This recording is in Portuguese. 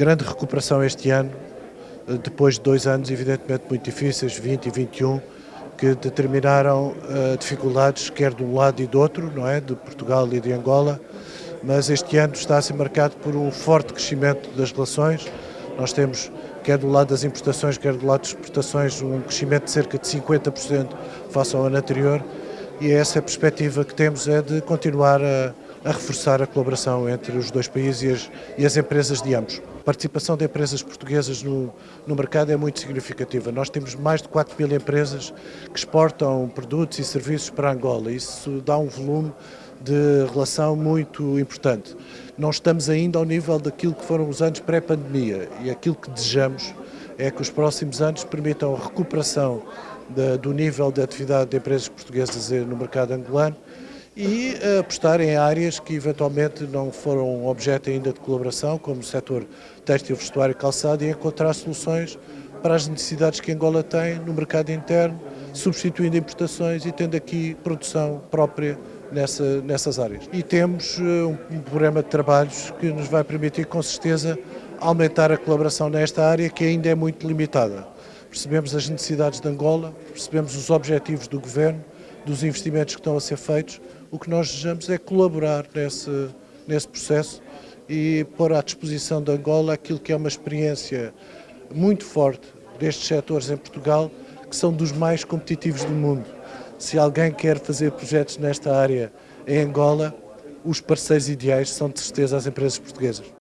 grande recuperação este ano, eh, depois de dois anos evidentemente muito difíceis, 20 e 21, que determinaram uh, dificuldades quer de um lado e do outro, não é, de Portugal e de Angola, mas este ano está a ser marcado por um forte crescimento das relações. Nós temos, quer do lado das importações, quer do lado das exportações, um crescimento de cerca de 50% face ao ano anterior. E essa a perspectiva que temos é de continuar a, a reforçar a colaboração entre os dois países e as, e as empresas de ambos. A participação de empresas portuguesas no, no, mercado é muito significativa. Nós temos mais de 4 mil empresas que exportam produtos e serviços para Angola. Isso dá um volume de relação muito importante. Não estamos ainda ao nível daquilo que foram os anos pré-pandemia e aquilo que desejamos é que os próximos anos permitam a recuperação de, do nível de atividade de empresas portuguesas no mercado angolano e apostar em áreas que eventualmente não foram objeto ainda de colaboração, como o setor têxtil, vestuário e calçado, e encontrar soluções para as necessidades que Angola tem no mercado interno, substituindo importações e tendo aqui produção própria nessa, nessas áreas. E temos eh, um programa de trabalhos que nos vai permitir, com certeza, aumentar a colaboração nesta área que ainda é muito limitada. Percebemos as necessidades de Angola, percebemos os objetivos do Governo, dos investimentos que estão a ser feitos. O que nós desejamos é colaborar nesse, nesse processo e pôr à disposição de Angola aquilo que é uma experiência muito forte destes setores em Portugal, que são dos mais competitivos do mundo. Se alguém quer fazer projetos nesta área em Angola, os parceiros ideais são de certeza as empresas portuguesas.